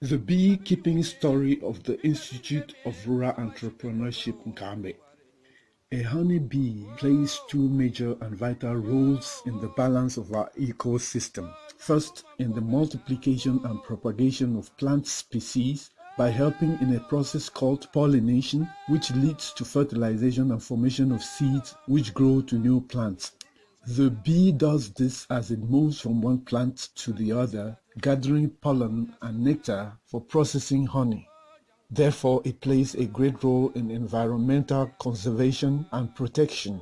The beekeeping story of the Institute of Rural Entrepreneurship Nkambe. A honeybee plays two major and vital roles in the balance of our ecosystem. First, in the multiplication and propagation of plant species by helping in a process called pollination, which leads to fertilization and formation of seeds which grow to new plants. The bee does this as it moves from one plant to the other, gathering pollen and nectar for processing honey. Therefore, it plays a great role in environmental conservation and protection.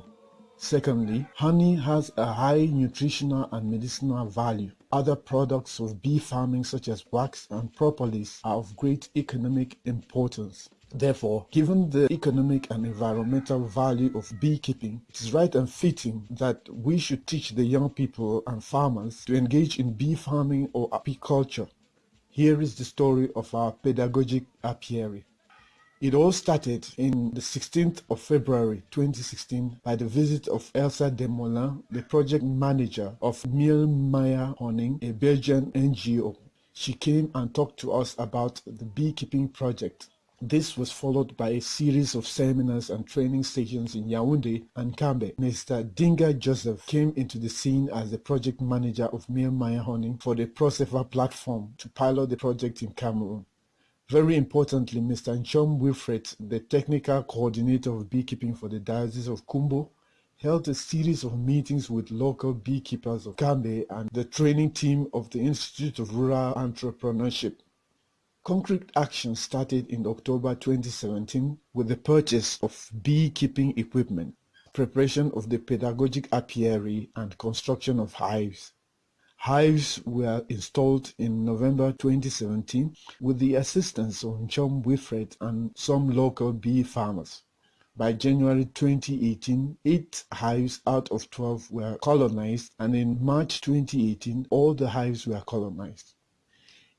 Secondly, honey has a high nutritional and medicinal value. Other products of bee farming such as wax and propolis are of great economic importance. Therefore, given the economic and environmental value of beekeeping, it is right and fitting that we should teach the young people and farmers to engage in bee farming or apiculture. Here is the story of our pedagogic apiary. It all started in the 16th of February 2016 by the visit of Elsa Demolin, the project manager of Miel Maya Honing, a Belgian NGO. She came and talked to us about the beekeeping project. This was followed by a series of seminars and training stations in Yaoundé and Nkambe. Mr. Dinga Joseph came into the scene as the project manager of Miel Maya Honing for the ProSefa platform to pilot the project in Cameroon. Very importantly, Mr. Nchom Wilfred, the technical coordinator of beekeeping for the Diocese of Kumbo, held a series of meetings with local beekeepers of Nkambe and the training team of the Institute of Rural Entrepreneurship. Concrete action started in October 2017 with the purchase of beekeeping equipment, preparation of the pedagogic apiary, and construction of hives. Hives were installed in November 2017 with the assistance of Nchom Wilfred and some local bee farmers. By January 2018, 8 hives out of 12 were colonized and in March 2018, all the hives were colonized.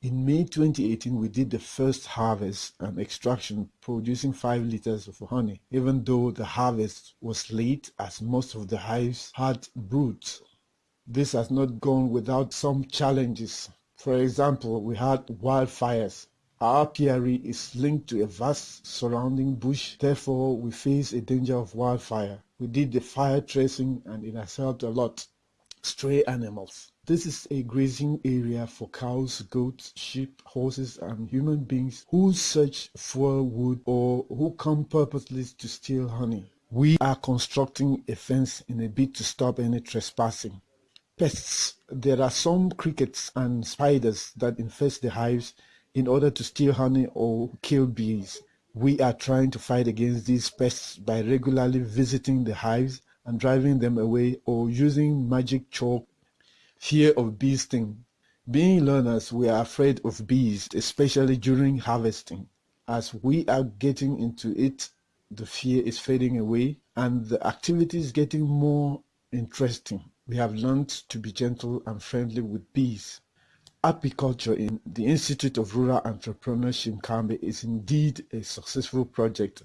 In May 2018, we did the first harvest and extraction, producing 5 liters of honey, even though the harvest was late as most of the hives had broods. This has not gone without some challenges. For example, we had wildfires. Our apiary is linked to a vast surrounding bush, therefore we face a danger of wildfire. We did the fire tracing and it has helped a lot. Stray animals. This is a grazing area for cows, goats, sheep, horses, and human beings who search for wood or who come purposely to steal honey. We are constructing a fence in a bid to stop any trespassing. Pests. There are some crickets and spiders that infest the hives in order to steal honey or kill bees. We are trying to fight against these pests by regularly visiting the hives and driving them away or using magic chalk Fear of bee sting. Being learners, we are afraid of bees, especially during harvesting. As we are getting into it, the fear is fading away and the activity is getting more interesting. We have learned to be gentle and friendly with bees. Apiculture in the Institute of Rural Entrepreneurship Nkambe is indeed a successful project